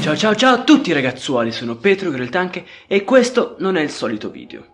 Ciao ciao ciao a tutti ragazzuoli, sono Petro Greltanche e questo non è il solito video.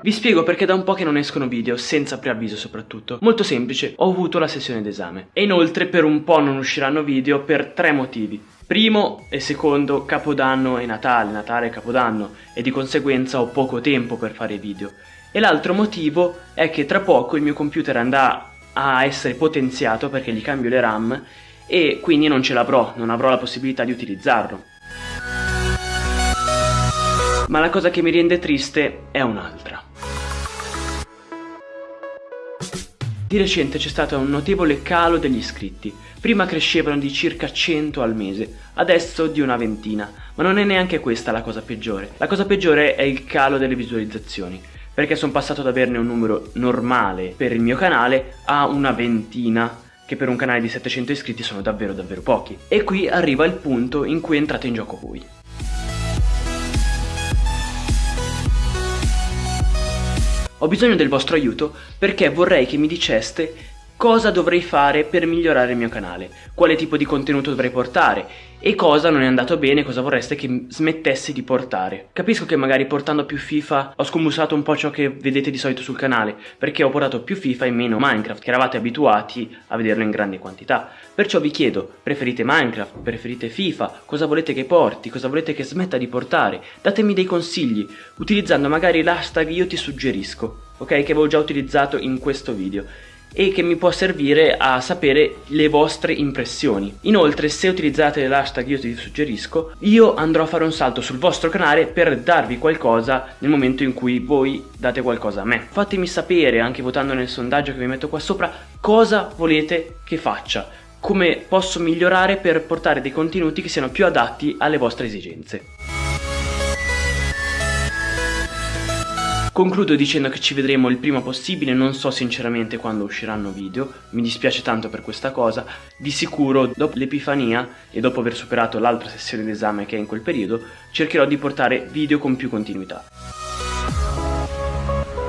Vi spiego perché da un po' che non escono video, senza preavviso soprattutto. Molto semplice, ho avuto la sessione d'esame. E inoltre per un po' non usciranno video per tre motivi. Primo e secondo, Capodanno e Natale, Natale e Capodanno, e di conseguenza ho poco tempo per fare video. E l'altro motivo è che tra poco il mio computer andrà a essere potenziato perché gli cambio le RAM e quindi non ce l'avrò, non avrò la possibilità di utilizzarlo. Ma la cosa che mi rende triste è un'altra. Di recente c'è stato un notevole calo degli iscritti. Prima crescevano di circa 100 al mese, adesso di una ventina. Ma non è neanche questa la cosa peggiore. La cosa peggiore è il calo delle visualizzazioni. Perché sono passato ad averne un numero normale per il mio canale a una ventina che per un canale di 700 iscritti sono davvero davvero pochi. E qui arriva il punto in cui entrate in gioco voi. Ho bisogno del vostro aiuto perché vorrei che mi diceste cosa dovrei fare per migliorare il mio canale, quale tipo di contenuto dovrei portare e cosa non è andato bene, cosa vorreste che smettessi di portare. Capisco che magari portando più FIFA ho scombussato un po' ciò che vedete di solito sul canale, perché ho portato più FIFA e meno Minecraft, che eravate abituati a vederlo in grandi quantità. Perciò vi chiedo, preferite Minecraft, preferite FIFA, cosa volete che porti, cosa volete che smetta di portare? Datemi dei consigli, utilizzando magari l'hashtag io ti suggerisco, ok? Che avevo già utilizzato in questo video e che mi può servire a sapere le vostre impressioni. Inoltre se utilizzate l'hashtag io ti suggerisco, io andrò a fare un salto sul vostro canale per darvi qualcosa nel momento in cui voi date qualcosa a me. Fatemi sapere, anche votando nel sondaggio che vi metto qua sopra, cosa volete che faccia come posso migliorare per portare dei contenuti che siano più adatti alle vostre esigenze. Concludo dicendo che ci vedremo il prima possibile, non so sinceramente quando usciranno video, mi dispiace tanto per questa cosa, di sicuro dopo l'Epifania e dopo aver superato l'altra sessione d'esame che è in quel periodo, cercherò di portare video con più continuità.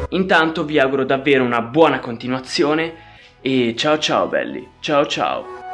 Intanto vi auguro davvero una buona continuazione e ciao ciao belli, ciao ciao!